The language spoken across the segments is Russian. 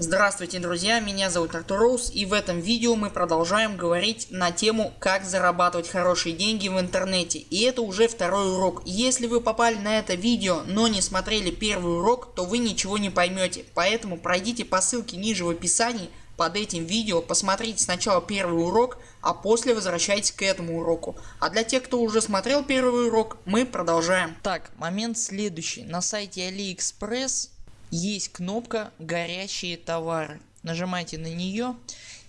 Здравствуйте друзья, меня зовут Артур Роуз и в этом видео мы продолжаем говорить на тему как зарабатывать хорошие деньги в интернете. И это уже второй урок. Если вы попали на это видео, но не смотрели первый урок, то вы ничего не поймете. Поэтому пройдите по ссылке ниже в описании под этим видео, посмотрите сначала первый урок, а после возвращайтесь к этому уроку. А для тех, кто уже смотрел первый урок, мы продолжаем. Так, момент следующий. На сайте AliExpress есть кнопка горящие товары. Нажимайте на нее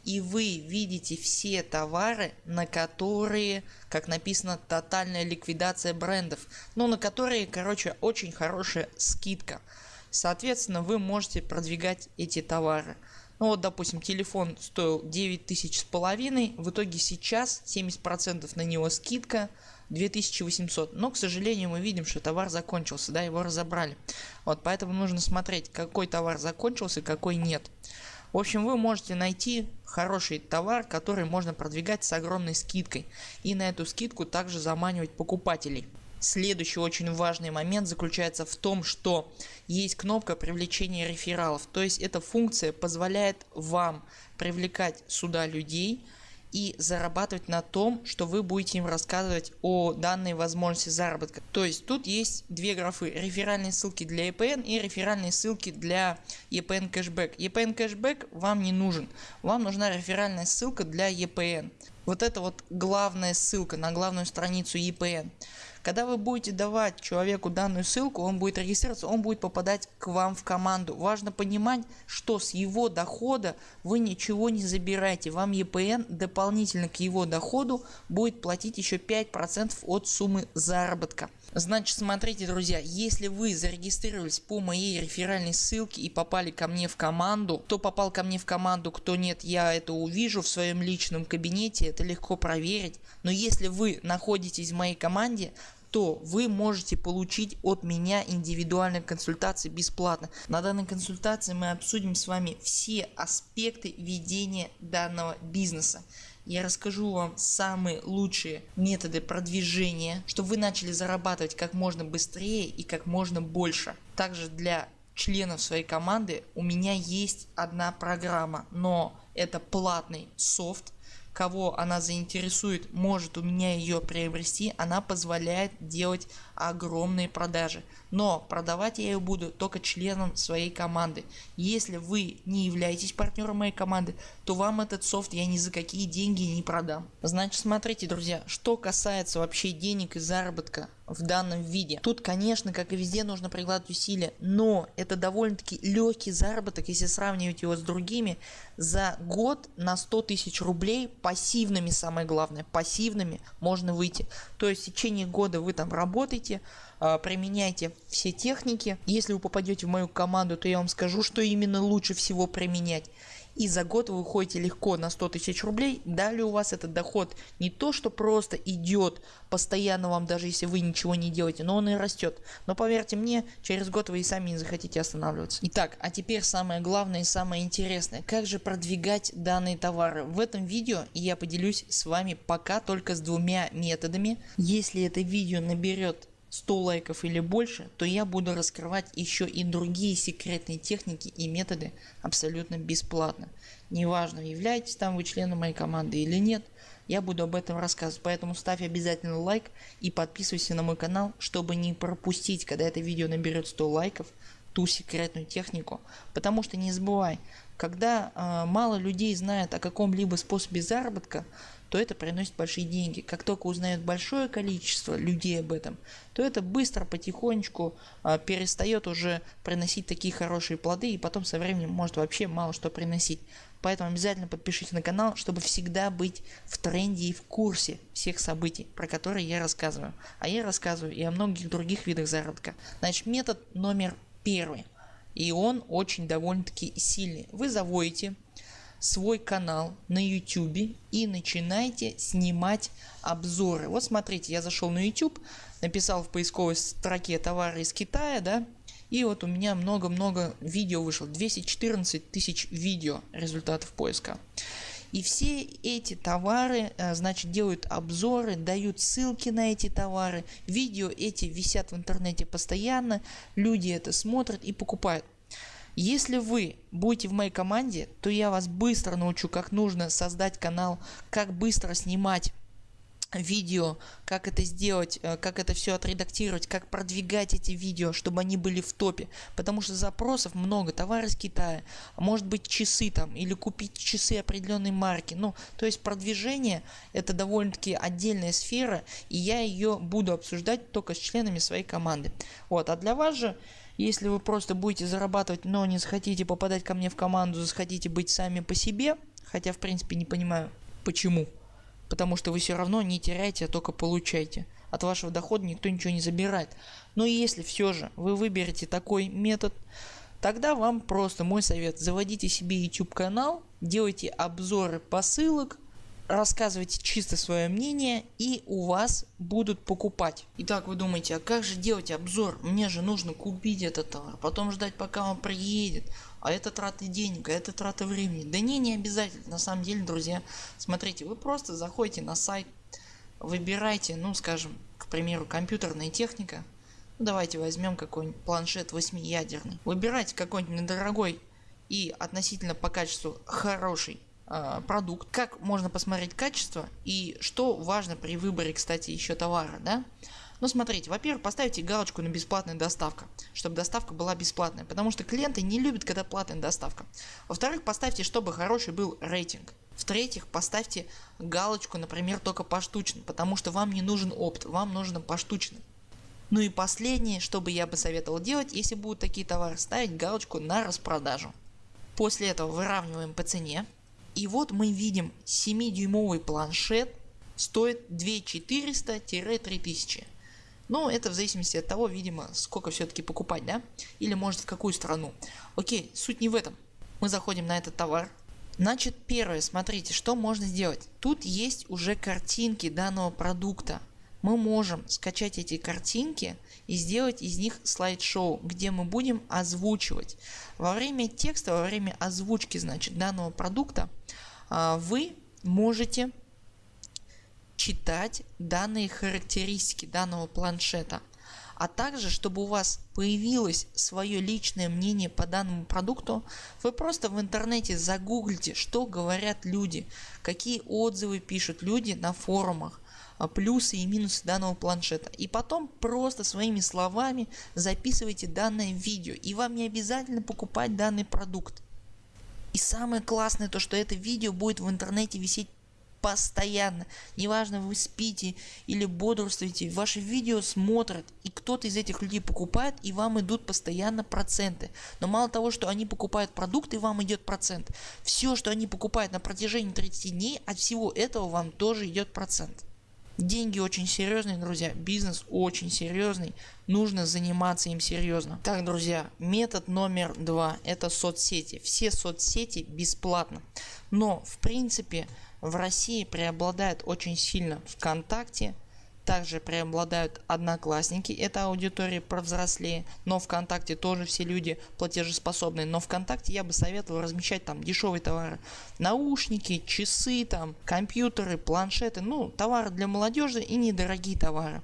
и вы видите все товары на которые как написано тотальная ликвидация брендов. Ну на которые короче очень хорошая скидка. Соответственно вы можете продвигать эти товары. Ну вот допустим телефон стоил 9000 с половиной, в итоге сейчас 70% на него скидка 2800. Но к сожалению мы видим что товар закончился, да его разобрали. Вот поэтому нужно смотреть какой товар закончился какой нет. В общем вы можете найти хороший товар который можно продвигать с огромной скидкой и на эту скидку также заманивать покупателей. Следующий очень важный момент заключается в том, что есть кнопка привлечения рефералов. То есть эта функция позволяет вам привлекать сюда людей и зарабатывать на том, что вы будете им рассказывать о данной возможности заработка. То есть тут есть две графы. Реферальные ссылки для EPN и реферальные ссылки для EPN кэшбэк. EPN кэшбэк вам не нужен. Вам нужна реферальная ссылка для EPN. Вот это вот главная ссылка на главную страницу EPN. Когда вы будете давать человеку данную ссылку, он будет регистрироваться, он будет попадать к вам в команду. Важно понимать, что с его дохода вы ничего не забираете. Вам EPN дополнительно к его доходу будет платить еще 5% от суммы заработка. Значит смотрите друзья, если вы зарегистрировались по моей реферальной ссылке и попали ко мне в команду, кто попал ко мне в команду, кто нет, я это увижу в своем личном кабинете, это легко проверить. Но если вы находитесь в моей команде, то вы можете получить от меня индивидуальные консультации бесплатно. На данной консультации мы обсудим с вами все аспекты ведения данного бизнеса. Я расскажу вам самые лучшие методы продвижения, чтобы вы начали зарабатывать как можно быстрее и как можно больше. Также для членов своей команды у меня есть одна программа, но это платный софт кого она заинтересует может у меня ее приобрести она позволяет делать огромные продажи. Но продавать я ее буду только членам своей команды. Если вы не являетесь партнером моей команды то вам этот софт я ни за какие деньги не продам. Значит смотрите друзья что касается вообще денег и заработка в данном виде. Тут конечно как и везде нужно прикладывать усилия, но это довольно таки легкий заработок если сравнивать его с другими. За год на 100 тысяч рублей пассивными самое главное пассивными можно выйти. То есть в течение года вы там работаете, а, применяйте все техники. Если вы попадете в мою команду то я вам скажу что именно лучше всего применять и за год вы выходите легко на 100 тысяч рублей. Далее у вас этот доход не то что просто идет постоянно вам даже если вы ничего не делаете, но он и растет. Но поверьте мне через год вы и сами не захотите останавливаться. Итак а теперь самое главное и самое интересное. Как же продвигать данные товары. В этом видео я поделюсь с вами пока только с двумя методами. Если это видео наберет 100 лайков или больше, то я буду раскрывать еще и другие секретные техники и методы абсолютно бесплатно. Неважно являетесь там вы членом моей команды или нет, я буду об этом рассказывать. Поэтому ставь обязательно лайк и подписывайся на мой канал, чтобы не пропустить, когда это видео наберет 100 лайков, ту секретную технику. Потому что не забывай, когда э, мало людей знает о каком-либо способе заработка, то это приносит большие деньги. Как только узнает большое количество людей об этом, то это быстро потихонечку э, перестает уже приносить такие хорошие плоды и потом со временем может вообще мало что приносить. Поэтому обязательно подпишитесь на канал, чтобы всегда быть в тренде и в курсе всех событий, про которые я рассказываю. А я рассказываю и о многих других видах заработка. Значит метод номер первый. И он очень довольно-таки сильный. Вы заводите свой канал на YouTube и начинайте снимать обзоры. Вот смотрите, я зашел на YouTube, написал в поисковой строке товары из Китая, да, и вот у меня много-много видео вышло, 214 тысяч видео результатов поиска. И все эти товары э, значит делают обзоры, дают ссылки на эти товары, видео эти висят в интернете постоянно, люди это смотрят и покупают. Если вы будете в моей команде, то я вас быстро научу как нужно создать канал, как быстро снимать видео, как это сделать, э, как это все отредактировать, как продвигать эти видео, чтобы они были в топе. Потому что запросов много, товары из Китая, может быть часы там или купить часы определенной марки. Ну, то есть продвижение это довольно таки отдельная сфера и я ее буду обсуждать только с членами своей команды. Вот, а для вас же если вы просто будете зарабатывать, но не захотите попадать ко мне в команду, захотите быть сами по себе, хотя в принципе не понимаю почему потому что вы все равно не теряете, а только получаете. От вашего дохода никто ничего не забирает. Но если все же вы выберете такой метод, тогда вам просто мой совет. Заводите себе YouTube канал, делайте обзоры посылок, рассказывайте чисто свое мнение и у вас будут покупать. Итак вы думаете, а как же делать обзор? Мне же нужно купить этот товар, потом ждать пока он приедет а это траты денег, а это траты времени. Да не, не обязательно. На самом деле, друзья, смотрите, вы просто заходите на сайт, выбирайте, ну скажем, к примеру, компьютерная техника. Ну, давайте возьмем какой-нибудь планшет 8-ядерный. Выбирайте какой-нибудь недорогой и относительно по качеству хороший продукт. Как можно посмотреть качество и что важно при выборе, кстати, еще товара. Да? Но ну, смотрите, во-первых, поставьте галочку на бесплатная доставка, чтобы доставка была бесплатная, потому что клиенты не любят, когда платная доставка. Во-вторых, поставьте, чтобы хороший был рейтинг. В-третьих, поставьте галочку, например, только поштучно, потому что вам не нужен опт, вам нужно поштучно. Ну и последнее, что бы я бы советовал делать, если будут такие товары, ставить галочку на распродажу. После этого выравниваем по цене. И вот мы видим 7-дюймовый планшет стоит 2400-3000. Но это в зависимости от того, видимо, сколько все-таки покупать, да? Или может в какую страну. Окей, суть не в этом. Мы заходим на этот товар. Значит, первое, смотрите, что можно сделать. Тут есть уже картинки данного продукта. Мы можем скачать эти картинки и сделать из них слайд-шоу, где мы будем озвучивать. Во время текста, во время озвучки значит данного продукта а, вы можете читать данные характеристики данного планшета. А также, чтобы у вас появилось свое личное мнение по данному продукту, вы просто в интернете загуглите, что говорят люди, какие отзывы пишут люди на форумах, плюсы и минусы данного планшета. И потом просто своими словами записывайте данное видео. И вам не обязательно покупать данный продукт. И самое классное то, что это видео будет в интернете висеть постоянно. Неважно вы спите или бодрствуете, ваши видео смотрят и кто-то из этих людей покупает и вам идут постоянно проценты. Но мало того, что они покупают продукты, вам идет процент. Все, что они покупают на протяжении 30 дней, от всего этого вам тоже идет процент. Деньги очень серьезные, друзья, бизнес очень серьезный, нужно заниматься им серьезно. Так, друзья, метод номер два это соцсети. Все соцсети бесплатно. Но в принципе в России преобладает очень сильно ВКонтакте, также преобладают одноклассники, это аудитория повзрослее, но ВКонтакте тоже все люди платежеспособные, но ВКонтакте я бы советовал размещать там дешевые товары, наушники, часы, там компьютеры, планшеты, ну товары для молодежи и недорогие товары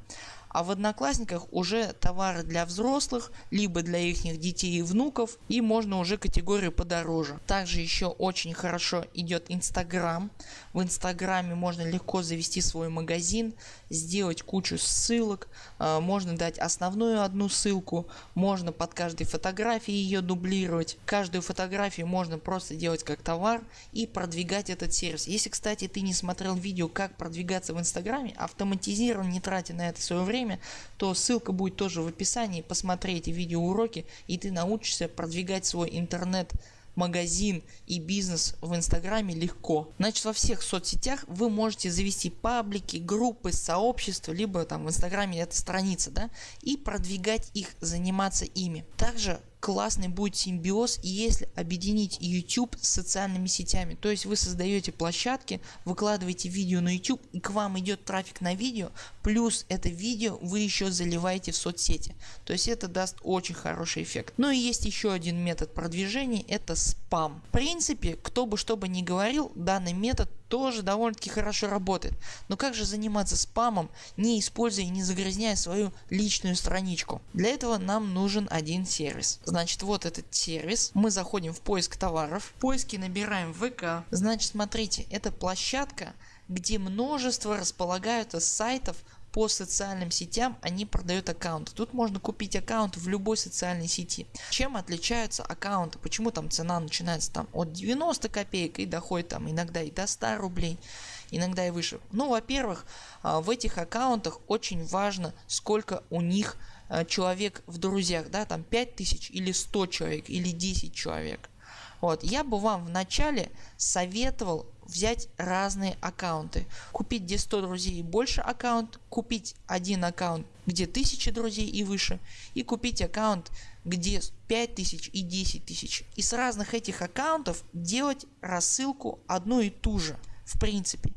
а в одноклассниках уже товары для взрослых, либо для их детей и внуков и можно уже категорию подороже. Также еще очень хорошо идет инстаграм. В инстаграме можно легко завести свой магазин, сделать кучу ссылок, э, можно дать основную одну ссылку, можно под каждой фотографией ее дублировать. Каждую фотографию можно просто делать как товар и продвигать этот сервис. Если кстати ты не смотрел видео как продвигаться в инстаграме, автоматизированно не тратя на это свое время, время, то ссылка будет тоже в описании. Посмотри эти видеоуроки и ты научишься продвигать свой интернет магазин и бизнес в инстаграме легко. Значит во всех соцсетях вы можете завести паблики, группы, сообщества, либо там в инстаграме это страница да, и продвигать их, заниматься ими. Также классный будет симбиоз если объединить YouTube с социальными сетями. То есть вы создаете площадки, выкладываете видео на YouTube и к вам идет трафик на видео, плюс это видео вы еще заливаете в соцсети. То есть это даст очень хороший эффект. Ну и есть еще один метод продвижения это спам. В принципе кто бы что бы ни говорил данный метод тоже довольно таки хорошо работает. Но как же заниматься спамом, не используя и не загрязняя свою личную страничку? Для этого нам нужен один сервис. Значит вот этот сервис, мы заходим в поиск товаров, в поиске набираем ВК. Значит смотрите, это площадка где множество располагаются сайтов по социальным сетям они продают аккаунты. Тут можно купить аккаунт в любой социальной сети. Чем отличаются аккаунты? Почему там цена начинается там от 90 копеек и доходит там иногда и до 100 рублей, иногда и выше. Ну во-первых а, в этих аккаунтах очень важно сколько у них а, человек в друзьях, да, там 5000 или 100 человек или 10 человек. Вот, я бы вам в начале советовал взять разные аккаунты. Купить где 100 друзей и больше аккаунт, купить один аккаунт где 1000 друзей и выше и купить аккаунт где 5000 и 10 тысяч. И с разных этих аккаунтов делать рассылку одну и ту же в принципе.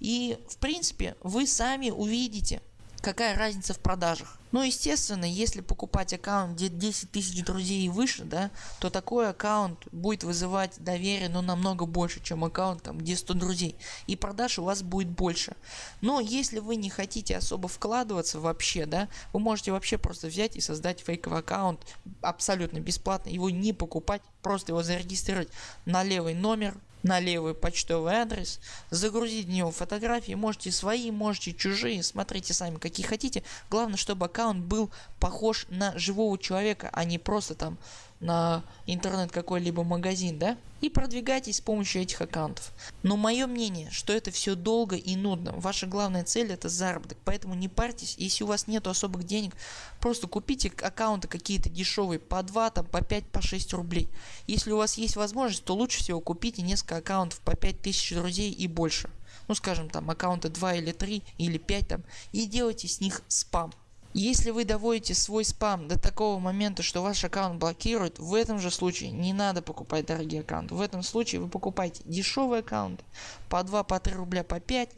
И в принципе вы сами увидите какая разница в продажах. Ну естественно если покупать аккаунт где 10 тысяч друзей и выше да то такой аккаунт будет вызывать доверие но намного больше чем аккаунт там где 100 друзей и продаж у вас будет больше. Но если вы не хотите особо вкладываться вообще да вы можете вообще просто взять и создать фейковый аккаунт абсолютно бесплатно его не покупать просто его зарегистрировать на левый номер на левый почтовый адрес, загрузить в него фотографии, можете свои, можете чужие, смотрите сами какие хотите. Главное, чтобы аккаунт был похож на живого человека, а не просто там на интернет какой-либо магазин, да? И продвигайтесь с помощью этих аккаунтов. Но мое мнение, что это все долго и нудно. Ваша главная цель это заработок, поэтому не парьтесь. Если у вас нет особых денег, просто купите аккаунты какие-то дешевые по 2, там, по 5, по 6 рублей. Если у вас есть возможность, то лучше всего купите несколько аккаунтов по 5000 друзей и больше. Ну скажем там аккаунты 2 или 3 или 5 там и делайте с них спам. Если вы доводите свой спам до такого момента, что ваш аккаунт блокируют, в этом же случае не надо покупать дорогие аккаунты. В этом случае вы покупаете дешевый аккаунт по 2, по 3 рубля, по 5,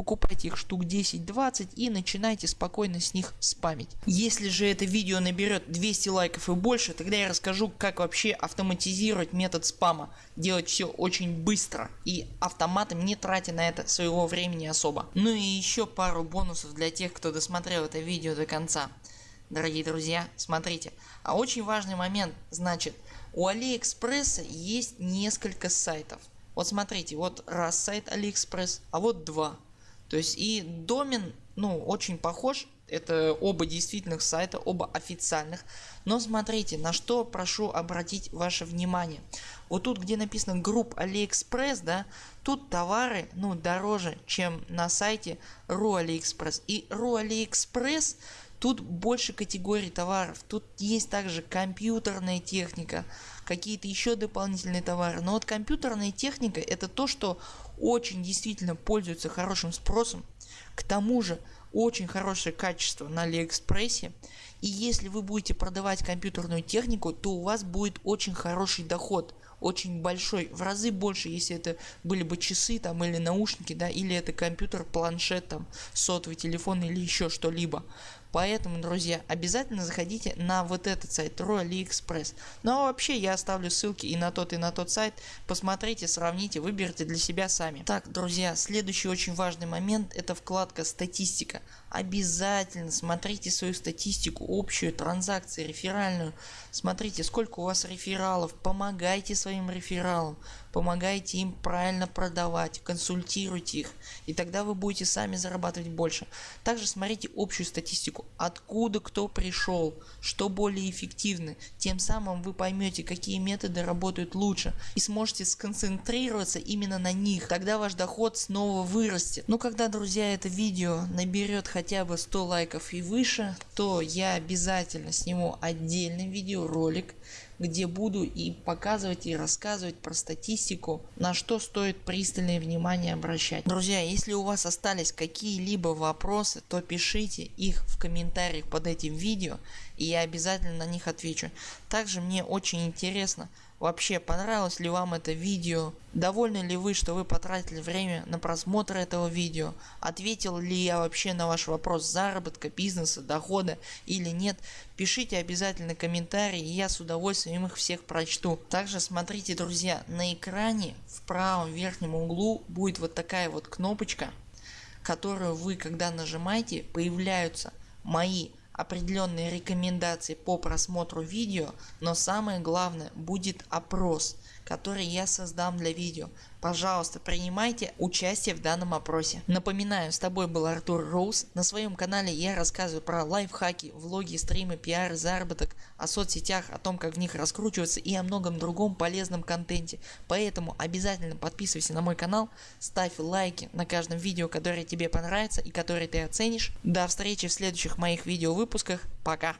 покупайте их штук 10-20 и начинайте спокойно с них спамить. Если же это видео наберет 200 лайков и больше, тогда я расскажу как вообще автоматизировать метод спама. Делать все очень быстро и автоматом не тратя на это своего времени особо. Ну и еще пару бонусов для тех кто досмотрел это видео до конца. Дорогие друзья, смотрите. А очень важный момент, значит у Алиэкспресса есть несколько сайтов. Вот смотрите, вот раз сайт Алиэкспресс, а вот два. То есть и домен ну очень похож, это оба действительных сайта, оба официальных. Но смотрите, на что прошу обратить ваше внимание. Вот тут где написано group AliExpress, да, тут товары ну дороже, чем на сайте Ru AliExpress. И Ru AliExpress тут больше категорий товаров. Тут есть также компьютерная техника, какие-то еще дополнительные товары. Но вот компьютерная техника это то, что очень действительно пользуется хорошим спросом. К тому же очень хорошее качество на Алиэкспрессе. И если вы будете продавать компьютерную технику, то у вас будет очень хороший доход. Очень большой, в разы больше, если это были бы часы там или наушники, да, или это компьютер, планшет, там, сотовый телефон или еще что-либо. Поэтому, друзья, обязательно заходите на вот этот сайт Ro AliExpress. Ну а вообще я оставлю ссылки и на тот и на тот сайт. Посмотрите, сравните, выберите для себя сами. Так, друзья, следующий очень важный момент это вкладка статистика. Обязательно смотрите свою статистику, общую, транзакции, реферальную. Смотрите сколько у вас рефералов, помогайте своим рефералам, помогайте им правильно продавать, консультируйте их. И тогда вы будете сами зарабатывать больше. Также смотрите общую статистику, откуда кто пришел, что более эффективно. Тем самым вы поймете какие методы работают лучше и сможете сконцентрироваться именно на них. Тогда ваш доход снова вырастет. Но когда друзья это видео наберет хотя бы 100 лайков и выше, то я обязательно сниму отдельный видеоролик где буду и показывать и рассказывать про статистику, на что стоит пристальное внимание обращать. Друзья, если у вас остались какие-либо вопросы, то пишите их в комментариях под этим видео и я обязательно на них отвечу. Также мне очень интересно вообще понравилось ли вам это видео, довольны ли вы что вы потратили время на просмотр этого видео, ответил ли я вообще на ваш вопрос заработка, бизнеса, дохода или нет, пишите обязательно комментарии и я с удовольствием их всех прочту. Также смотрите друзья на экране в правом верхнем углу будет вот такая вот кнопочка которую вы когда нажимаете появляются мои определенные рекомендации по просмотру видео, но самое главное будет опрос, который я создам для видео. Пожалуйста, принимайте участие в данном опросе. Напоминаю, с тобой был Артур Роуз. На своем канале я рассказываю про лайфхаки, влоги, стримы, пиар, заработок, о соцсетях, о том как в них раскручиваться и о многом другом полезном контенте. Поэтому обязательно подписывайся на мой канал, ставь лайки на каждом видео, которое тебе понравится и которое ты оценишь. До встречи в следующих моих видео выпусках. Пока.